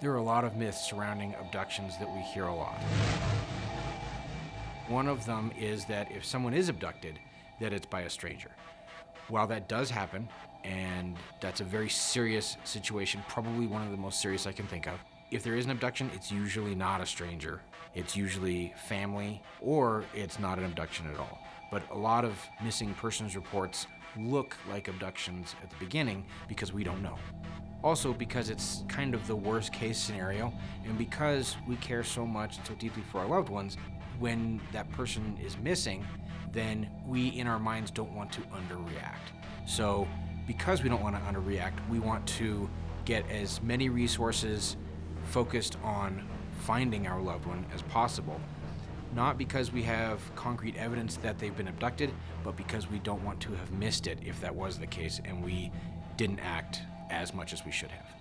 There are a lot of myths surrounding abductions that we hear a lot. One of them is that if someone is abducted, that it's by a stranger. While that does happen, and that's a very serious situation, probably one of the most serious I can think of, if there is an abduction, it's usually not a stranger. It's usually family, or it's not an abduction at all. But a lot of missing persons reports look like abductions at the beginning because we don't know. Also because it's kind of the worst case scenario, and because we care so much so deeply for our loved ones, when that person is missing, then we in our minds don't want to underreact. So because we don't want to underreact, we want to get as many resources focused on finding our loved one as possible. Not because we have concrete evidence that they've been abducted, but because we don't want to have missed it if that was the case and we didn't act as much as we should have.